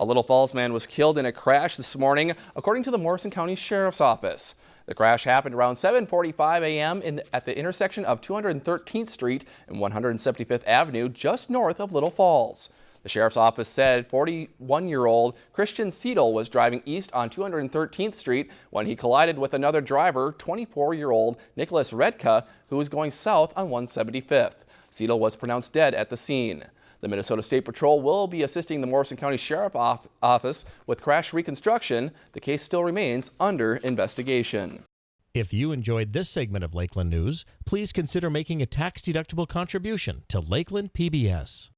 A Little Falls man was killed in a crash this morning, according to the Morrison County Sheriff's Office. The crash happened around 7.45 a.m. at the intersection of 213th Street and 175th Avenue, just north of Little Falls. The Sheriff's Office said 41-year-old Christian Seidel was driving east on 213th Street when he collided with another driver, 24-year-old Nicholas Redka, who was going south on 175th. Seidel was pronounced dead at the scene. The Minnesota State Patrol will be assisting the Morrison County Sheriff Office with crash reconstruction. The case still remains under investigation. If you enjoyed this segment of Lakeland News, please consider making a tax-deductible contribution to Lakeland PBS.